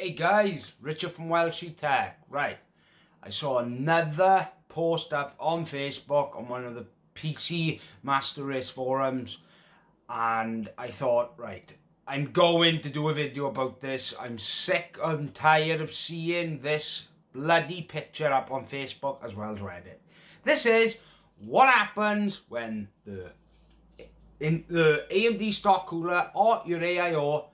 Hey guys, Richard from Welshie Tech. Right, I saw another post up on Facebook on one of the PC Master Race forums and I thought, right, I'm going to do a video about this. I'm sick and tired of seeing this bloody picture up on Facebook as well as Reddit. This is what happens when the in the AMD stock cooler or your AIO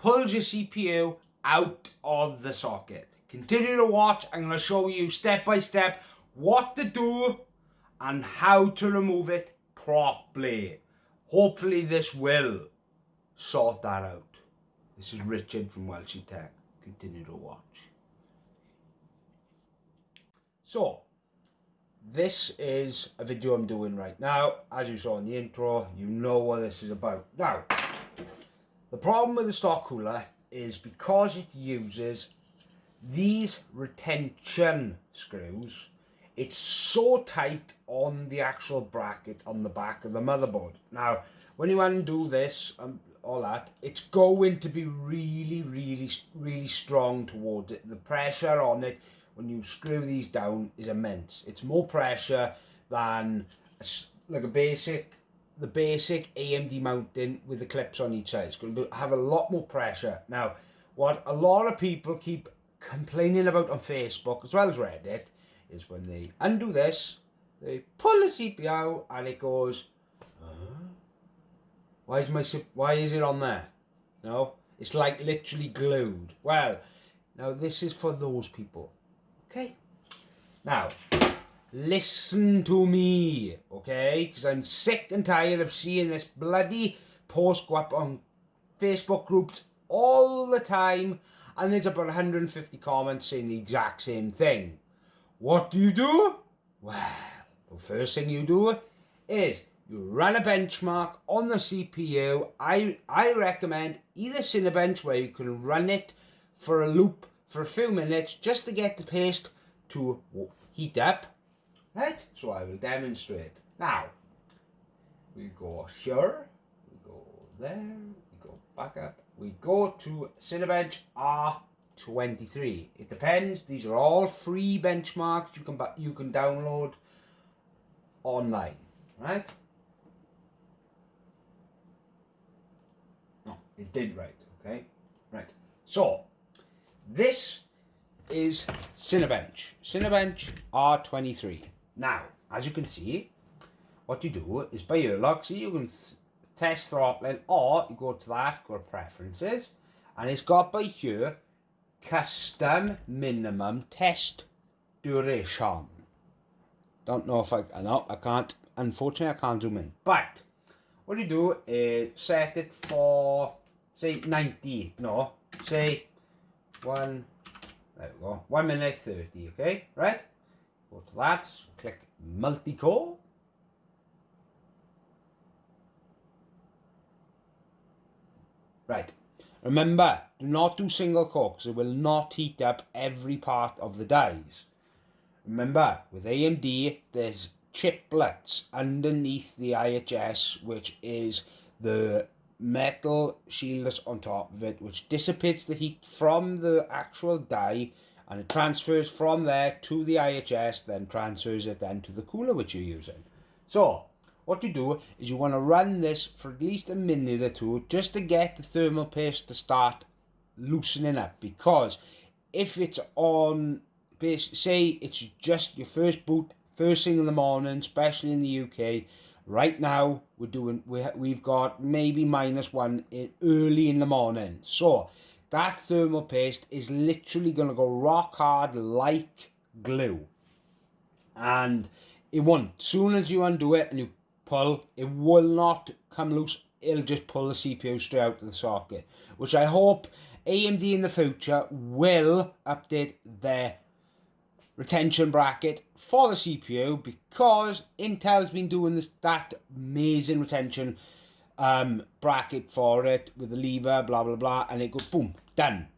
pulls your CPU out of the socket. Continue to watch. I'm going to show you step by step what to do and how to remove it properly. Hopefully this will sort that out. This is Richard from Welshie Tech. Continue to watch. So, this is a video I'm doing right now. As you saw in the intro, you know what this is about. Now, the problem with the stock cooler is because it uses these retention screws it's so tight on the actual bracket on the back of the motherboard. Now when you undo this and all that it's going to be really really really strong towards it. The pressure on it when you screw these down is immense. It's more pressure than a, like a basic the basic AMD mounting with the clips on each side. It's going to have a lot more pressure. Now, what a lot of people keep complaining about on Facebook as well as Reddit is when they undo this, they pull the CPU out and it goes, uh, why is my why is it on there? No, it's like literally glued. Well, now this is for those people. Okay. Now, listen to me, okay? Because I'm sick and tired of seeing this bloody post go up on Facebook groups all the time and there's about 150 comments saying the exact same thing. What do you do? Well, the first thing you do is you run a benchmark on the CPU. I, I recommend either Cinebench where you can run it for a loop for a few minutes just to get the paste to heat up Right? So I will demonstrate. Now, we go here, we go there, we go back up, we go to Cinebench R23. It depends, these are all free benchmarks you can you can download online, right? No, it did right, okay? Right. So, this is Cinebench. Cinebench R23. Now, as you can see, what you do is by your lock, see you can test throttling or you go to that, go to preferences, and it's got by here custom minimum test duration. Don't know if I, no, I can't, unfortunately I can't zoom in. But, what you do is set it for, say 90, no, say one, there we go, 1 minute 30, okay, right? Go to that, click multi-core. Right, remember, do not do single core because it will not heat up every part of the dies. Remember, with AMD, there's chiplets underneath the IHS, which is the metal shield that's on top of it, which dissipates the heat from the actual die and it transfers from there to the IHS, then transfers it then to the cooler which you're using. So, what you do is you want to run this for at least a minute or two just to get the thermal paste to start loosening up because if it's on say it's just your first boot first thing in the morning especially in the UK right now we're doing we, we've got maybe minus one eh, early in the morning so that thermal paste is literally going to go rock hard like glue. And it won't. Soon as you undo it and you pull, it will not come loose. It'll just pull the CPU straight out of the socket. Which I hope AMD in the future will update their retention bracket for the CPU because Intel's been doing this that amazing retention um, bracket for it with the lever, blah, blah, blah, and it goes boom, done.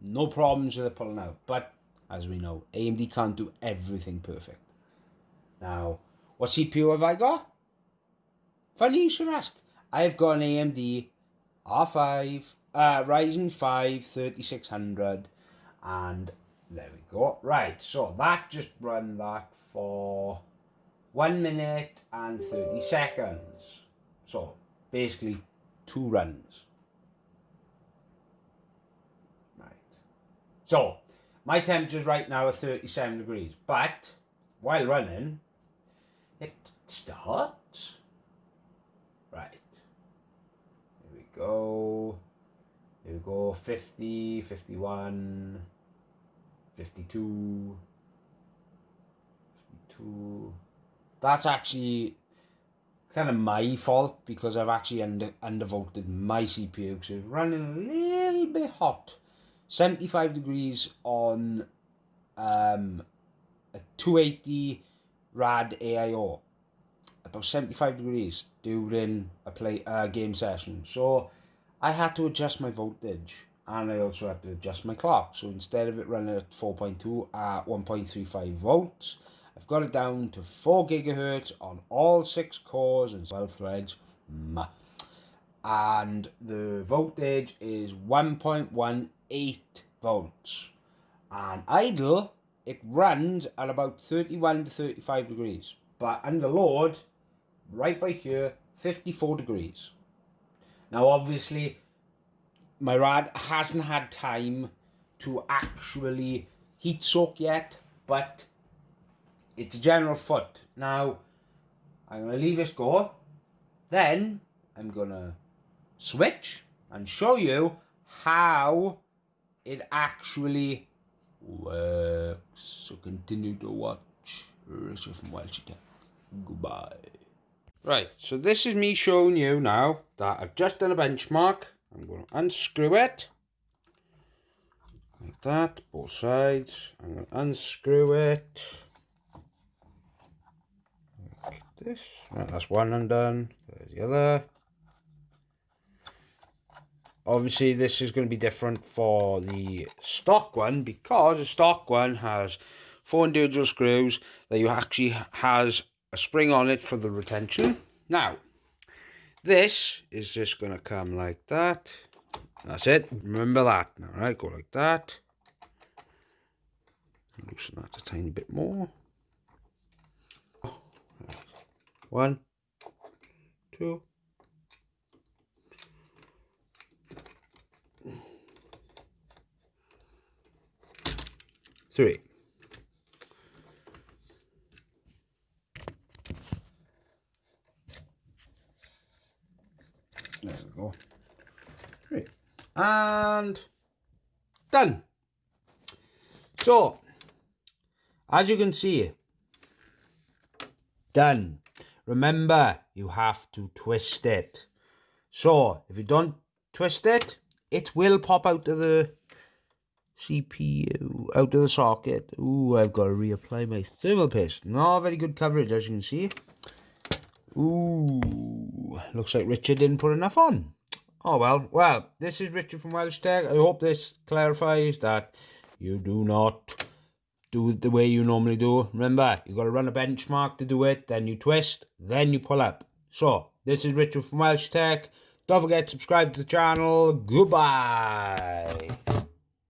No problems with it pulling out. But as we know, AMD can't do everything perfect. Now, what CPU have I got? Funny you should ask. I've got an AMD R5, uh, Ryzen 5 3600 And there we go. Right, so that just run that for 1 minute and 30 seconds. So basically two runs. Right. So my temperatures right now are 37 degrees, but while running, it starts. Right. Here we go. Here we go. 50, 51, 52, 52. That's actually kind of my fault because I've actually under undervolted my CPU because it's running a little bit hot. 75 degrees on um, a 280 rad AIO about 75 degrees during a play uh, game session. So I had to adjust my voltage and I also had to adjust my clock. So instead of it running at 4.2 at 1.35 volts I've got it down to 4 gigahertz on all 6 cores and 12 threads. And the voltage is 1.1 8 volts. And idle it runs at about 31 to 35 degrees. But under load right by here 54 degrees. Now obviously my rad hasn't had time to actually heat soak yet but it's a general foot now I'm going to leave this go. Then I'm going to switch and show you how it actually works. So continue to watch Richard from Welsh Tech. Goodbye. Right, so this is me showing you now that I've just done a benchmark. I'm going to unscrew it. Like that, both sides. I'm going to unscrew it. Like this. Right, that's one undone. There's the other obviously this is going to be different for the stock one because the stock one has four individual screws that you actually has a spring on it for the retention. Now this is just going to come like that. That's it. Remember that. All right go like that. Loosen that a tiny bit more. One two three. There we go. Three. And done. So, as you can see, done. Remember, you have to twist it. So, if you don't twist it, it will pop out of the CPU out of the socket. Ooh, I've got to reapply my thermal paste. Not very good coverage, as you can see. Ooh, looks like Richard didn't put enough on. Oh well, well, this is Richard from Welsh Tech. I hope this clarifies that you do not do it the way you normally do. Remember, you've got to run a benchmark to do it, then you twist, then you pull up. So, this is Richard from Welsh Tech. Don't forget to subscribe to the channel. Goodbye.